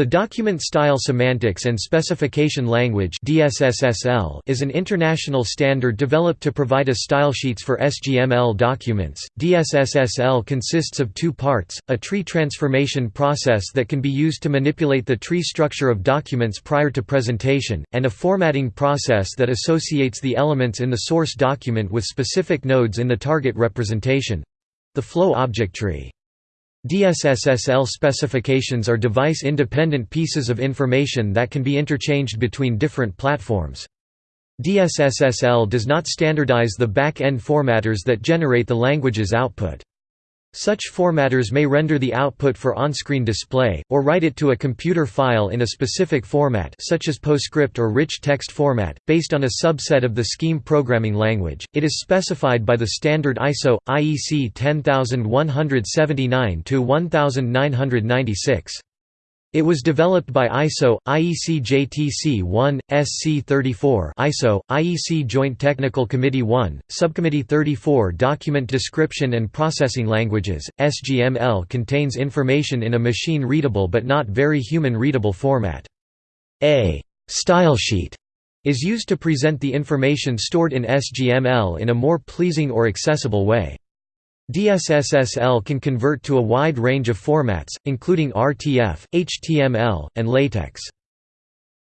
The Document Style Semantics and Specification Language is an international standard developed to provide a stylesheets for SGML documents. DSSSL consists of two parts, a tree transformation process that can be used to manipulate the tree structure of documents prior to presentation, and a formatting process that associates the elements in the source document with specific nodes in the target representation—the flow object tree. DSSSL specifications are device-independent pieces of information that can be interchanged between different platforms. DSSSL does not standardize the back-end formatters that generate the language's output. Such formatters may render the output for on-screen display, or write it to a computer file in a specific format such as PostScript or rich text format, based on a subset of the scheme programming language. It is specified by the standard ISO IEC 10179-1996. It was developed by ISO, IEC JTC 1, SC 34 ISO, IEC Joint Technical Committee 1, Subcommittee 34 Document Description and Processing Languages. SGML contains information in a machine-readable but not very human-readable format. A stylesheet is used to present the information stored in SGML in a more pleasing or accessible way. DSSSL can convert to a wide range of formats, including RTF, HTML, and LaTeX.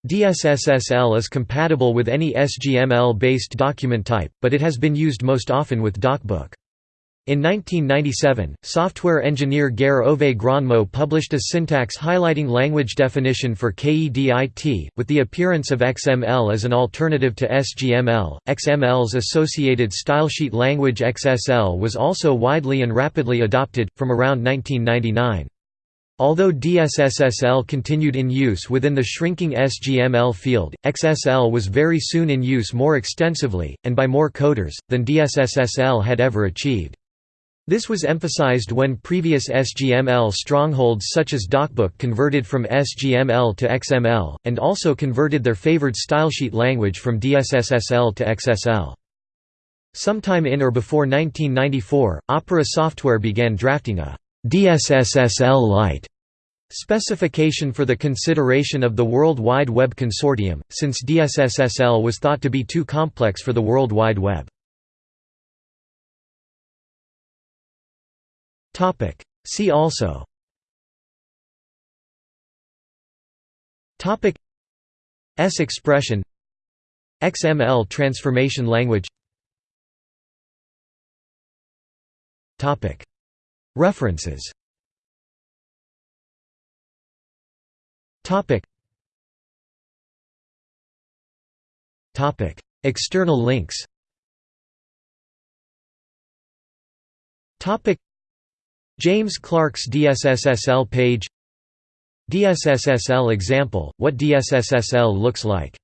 DSSSL is compatible with any SGML-based document type, but it has been used most often with DocBook. In 1997, software engineer Geir Ove Granmo published a syntax highlighting language definition for KEDIT, with the appearance of XML as an alternative to SGML. XML's associated stylesheet language XSL was also widely and rapidly adopted, from around 1999. Although DSSSL continued in use within the shrinking SGML field, XSL was very soon in use more extensively, and by more coders, than DSSSL had ever achieved. This was emphasized when previous SGML strongholds such as DocBook converted from SGML to XML, and also converted their favored stylesheet language from DSSSL to XSL. Sometime in or before 1994, Opera Software began drafting a DSSSL Lite specification for the consideration of the World Wide Web Consortium, since DSSSL was thought to be too complex for the World Wide Web. Topic. See also. Topic. S expression. XML transformation language. Topic. References. Topic. Topic. External links. Topic James Clark's DSSSL page. DSSSL example, what DSSSL looks like